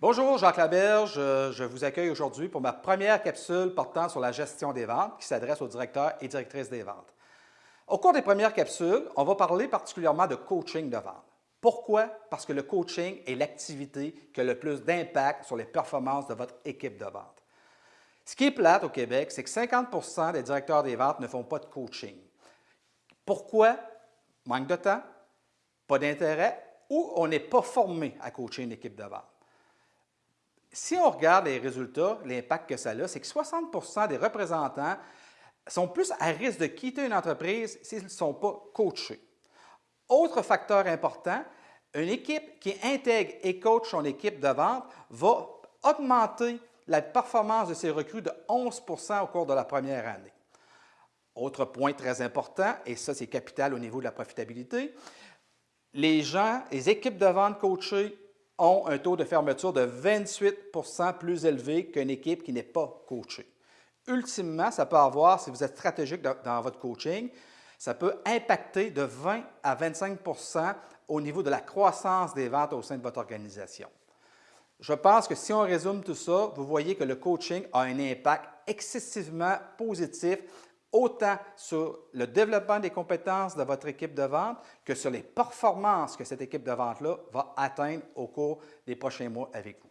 Bonjour, Jacques Laberge. Euh, je vous accueille aujourd'hui pour ma première capsule portant sur la gestion des ventes qui s'adresse aux directeurs et directrices des ventes. Au cours des premières capsules, on va parler particulièrement de coaching de vente. Pourquoi? Parce que le coaching est l'activité qui a le plus d'impact sur les performances de votre équipe de vente. Ce qui est plate au Québec, c'est que 50% des directeurs des ventes ne font pas de coaching. Pourquoi? Manque de temps, pas d'intérêt ou on n'est pas formé à coacher une équipe de vente si on regarde les résultats, l'impact que ça a, c'est que 60% des représentants sont plus à risque de quitter une entreprise s'ils ne sont pas coachés. Autre facteur important, une équipe qui intègre et coach son équipe de vente va augmenter la performance de ses recrues de 11% au cours de la première année. Autre point très important, et ça c'est capital au niveau de la profitabilité, les gens, les équipes de vente coachées ont un taux de fermeture de 28% plus élevé qu'une équipe qui n'est pas coachée. Ultimement, ça peut avoir, si vous êtes stratégique dans, votre coaching, ça peut impacter de 20 à 25% au niveau de la croissance des ventes au sein de votre organisation. Je pense que si on résume tout ça, vous voyez que le coaching a un impact excessivement positif autant sur le développement des compétences de votre équipe de vente que sur les performances que cette équipe de vente-là va atteindre au cours des prochains mois avec vous.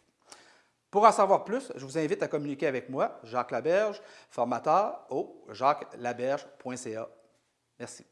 Pour en savoir plus, je vous invite à communiquer avec moi, Jacques Laberge, formateur au jacqueslaberge.ca. Merci.